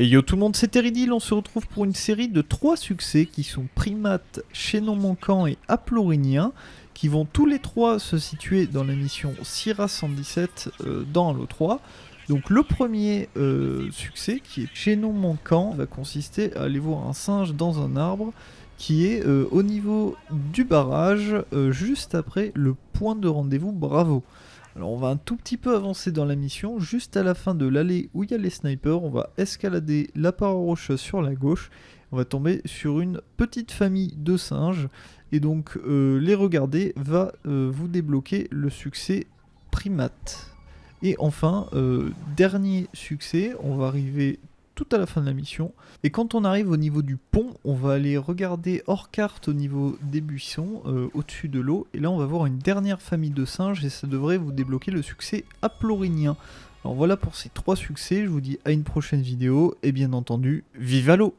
Et yo tout le monde, c'est Teridil, on se retrouve pour une série de trois succès qui sont Primates, Chaînon Manquant et Aplorinien, qui vont tous les trois se situer dans la mission Syrah 117 euh, dans Halo 3. Donc le premier euh, succès, qui est Chaînon Manquant, va consister à aller voir un singe dans un arbre qui est euh, au niveau du barrage, juste après le point de rendez-vous Bravo. Alors on va un tout petit peu avancer dans la mission, juste à la fin de l'allée où il y a les snipers, on va escalader la paroi rocheuse sur la gauche, on va tomber sur une petite famille de singes, et donc euh, les regarder va euh, vous débloquer le succès primate. Et enfin, euh, dernier succès, on va arriver à la fin de la mission. Et quand on arrive au niveau du pont, on va aller regarder hors carte au niveau des buissons, euh, au-dessus de l'eau. Et là, on va voir une dernière famille de singes et ça devrait vous débloquer le succès aplorinien. Alors voilà pour ces trois succès, je vous dis à une prochaine vidéo et bien entendu, vive à l'eau